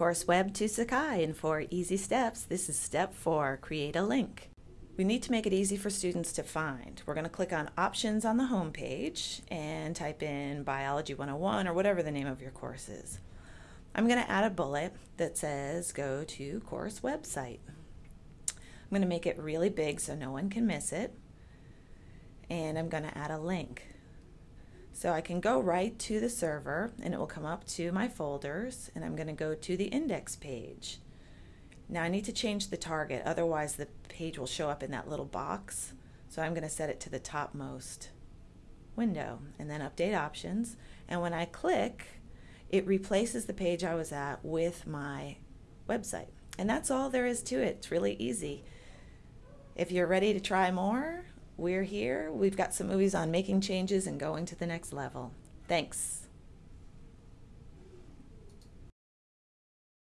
Course Web to Sakai, and for easy steps, this is step four, create a link. We need to make it easy for students to find. We're going to click on options on the home page and type in Biology 101 or whatever the name of your course is. I'm going to add a bullet that says go to course website. I'm going to make it really big so no one can miss it. And I'm going to add a link. So I can go right to the server and it will come up to my folders and I'm going to go to the index page. Now I need to change the target, otherwise the page will show up in that little box. So I'm going to set it to the topmost window and then update options. And when I click, it replaces the page I was at with my website. And that's all there is to it. It's really easy. If you're ready to try more, we're here. We've got some movies on making changes and going to the next level. Thanks.